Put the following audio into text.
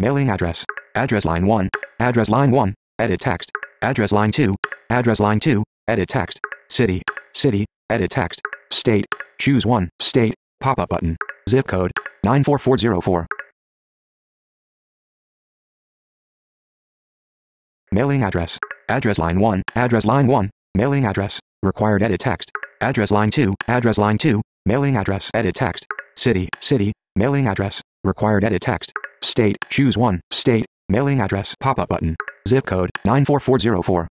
Mailing address. Address line 1. Address line 1. Edit text. Address line 2. Address line 2. Edit text. City. City. Edit text. State. Choose 1. State. Pop-up button. Zip code. 94404. Mailing address. Address line 1. Address line 1. Mailing address. Required edit text. Address line 2. Address line 2. Mailing address. Edit text. City. City. Mailing address. Required edit text. State. Choose 1. State. Mailing address. Pop-up button. Zip code. 94404.